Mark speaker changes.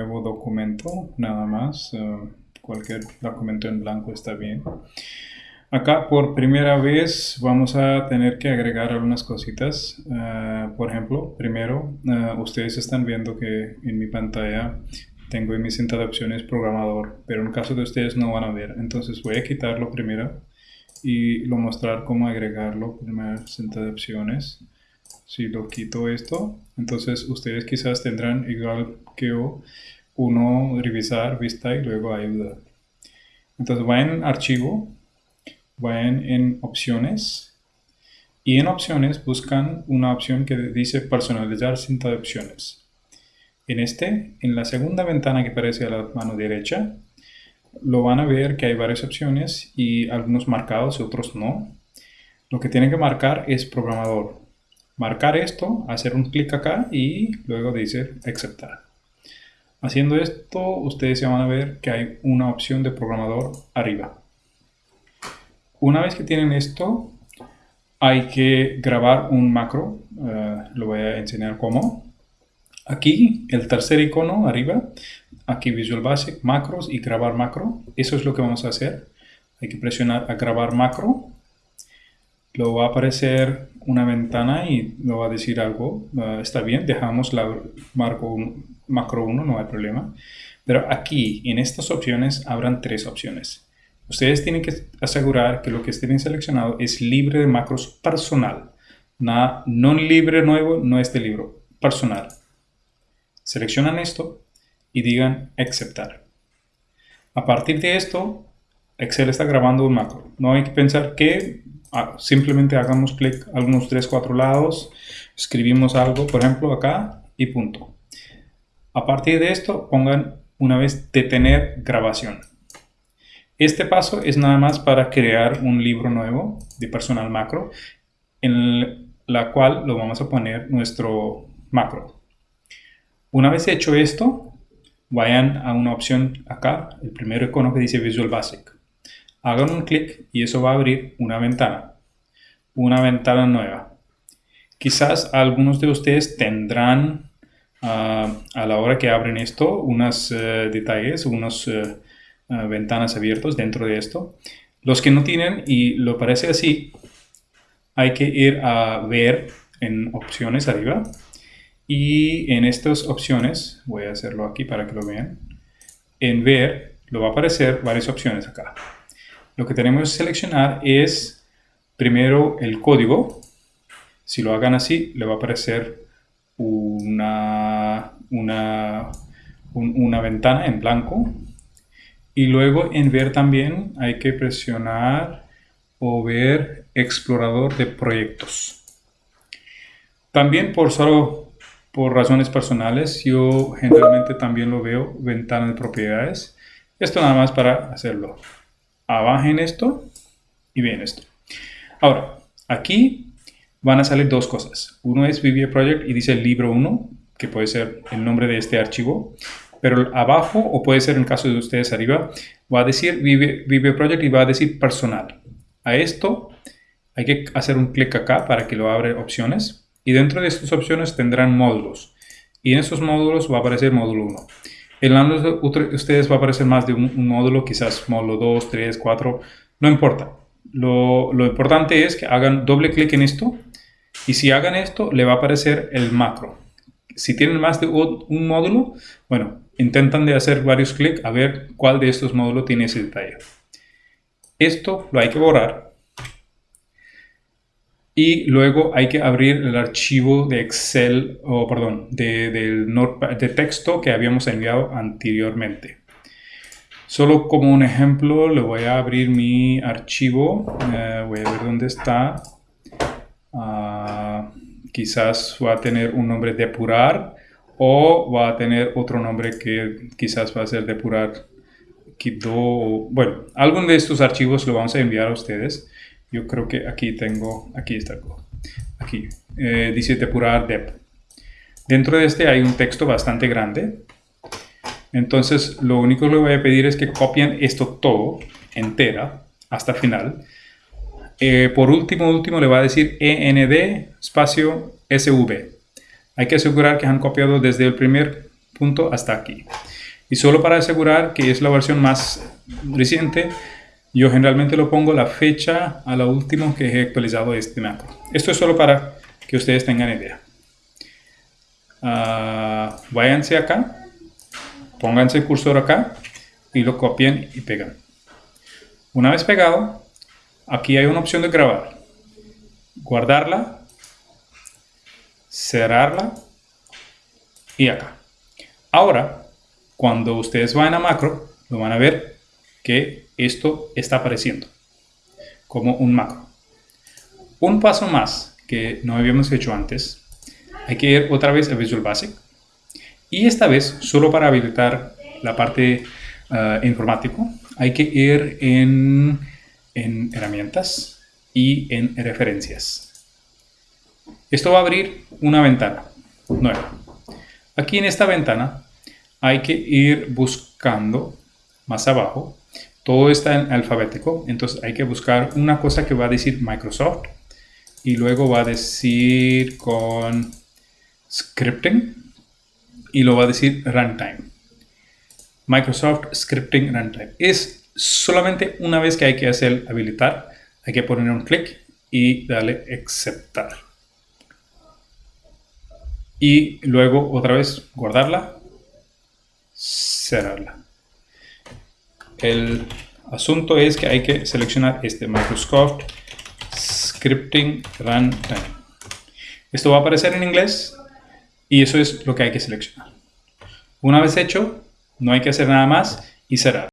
Speaker 1: nuevo documento, nada más. Eh, cualquier documento en blanco está bien. Acá por primera vez vamos a tener que agregar algunas cositas. Eh, por ejemplo, primero, eh, ustedes están viendo que en mi pantalla tengo en mi cinta de opciones programador, pero en caso de ustedes no van a ver. Entonces voy a quitarlo primero y lo mostrar cómo agregarlo. Primera cinta de opciones. Si lo quito esto, entonces ustedes quizás tendrán igual que yo, uno revisar, vista y luego ayuda. Entonces vayan archivo, vayan en opciones y en opciones buscan una opción que dice personalizar cinta de opciones. En este, en la segunda ventana que aparece a la mano derecha, lo van a ver que hay varias opciones y algunos marcados y otros no. Lo que tienen que marcar es programador. Marcar esto, hacer un clic acá y luego dice aceptar. Haciendo esto, ustedes ya van a ver que hay una opción de programador arriba. Una vez que tienen esto, hay que grabar un macro. Eh, lo voy a enseñar cómo. Aquí, el tercer icono arriba, aquí Visual Basic, macros y grabar macro. Eso es lo que vamos a hacer. Hay que presionar a grabar macro. Lo va a aparecer una ventana y lo va a decir algo. Eh, está bien, dejamos la marco, macro 1, no hay problema. Pero aquí, en estas opciones, habrán tres opciones. Ustedes tienen que asegurar que lo que estén seleccionado es libre de macros personal. Nada, no libre nuevo, no este libro, personal. Seleccionan esto y digan aceptar. A partir de esto, Excel está grabando un macro. No hay que pensar que ah, simplemente hagamos clic algunos 3, 4 lados, escribimos algo, por ejemplo acá y punto. A partir de esto, pongan una vez detener grabación. Este paso es nada más para crear un libro nuevo de personal macro en la cual lo vamos a poner nuestro macro. Una vez hecho esto, vayan a una opción acá, el primer icono que dice Visual Basic. Hagan un clic y eso va a abrir una ventana, una ventana nueva. Quizás algunos de ustedes tendrán ah, a la hora que abren esto unos eh, detalles, unas eh, ah, ventanas abiertas dentro de esto. Los que no tienen y lo parece así, hay que ir a ver en opciones arriba y en estas opciones, voy a hacerlo aquí para que lo vean, en ver, lo va a aparecer varias opciones acá. Lo que tenemos que seleccionar es primero el código. Si lo hagan así, le va a aparecer una, una, una ventana en blanco. Y luego en ver también hay que presionar o ver explorador de proyectos. También por solo por razones personales, yo generalmente también lo veo ventana de propiedades. Esto nada más para hacerlo. Abajen esto y bien esto. Ahora, aquí van a salir dos cosas. Uno es VBA Project y dice libro 1, que puede ser el nombre de este archivo. Pero abajo, o puede ser en caso de ustedes arriba, va a decir VBA Project y va a decir personal. A esto hay que hacer un clic acá para que lo abra opciones y dentro de estas opciones tendrán módulos. Y en esos módulos va a aparecer módulo 1. En de ustedes va a aparecer más de un, módulo, quizás módulo 2, 3, 4, no importa. Lo, lo importante es que hagan doble clic en esto y si hagan esto le va a aparecer el macro. Si tienen más de un módulo, bueno, intentan de hacer varios clics a ver cuál de estos módulos tiene ese detalle. Esto lo hay que borrar y luego hay que abrir el archivo de Excel, o perdón, de, de texto que habíamos enviado anteriormente. Solo como un ejemplo, le voy a abrir mi archivo. Eh, voy a ver dónde está. Ah, quizás va a tener un nombre depurar o va a tener otro nombre que quizás va a ser depurar. Bueno, algún de estos archivos lo vamos a enviar a ustedes. Yo creo que aquí tengo, aquí está, aquí, eh, dice depurar dep. Dentro de este hay un texto bastante grande. Entonces, lo único que le voy a pedir es que copien esto todo, entera, hasta final. Eh, por último, último, le va a decir END espacio SV. Hay que asegurar que han copiado desde el primer punto hasta aquí. Y solo para asegurar que es la versión más reciente, yo generalmente lo pongo la fecha a la última que he actualizado este macro. Esto es solo para que ustedes tengan idea. Uh, váyanse acá, pónganse el cursor acá y lo copien y pegan. Una vez pegado, aquí hay una opción de grabar. Guardarla, cerrarla y acá. Ahora, cuando ustedes vayan a macro, lo van a ver que esto está apareciendo como un macro. Un paso más que no habíamos hecho antes, hay que ir otra vez a Visual Basic y esta vez solo para habilitar la parte uh, informático hay que ir en, en herramientas y en referencias. Esto va a abrir una ventana nueva. Aquí en esta ventana hay que ir buscando más abajo. Todo está en alfabético, entonces hay que buscar una cosa que va a decir Microsoft y luego va a decir con scripting y lo va a decir runtime. Microsoft Scripting Runtime. Es solamente una vez que hay que hacer habilitar, hay que poner un clic y darle aceptar. Y luego otra vez guardarla cerrarla. El asunto es que hay que seleccionar este Microsoft Scripting Runtime. Esto va a aparecer en inglés y eso es lo que hay que seleccionar. Una vez hecho, no hay que hacer nada más y cerrar.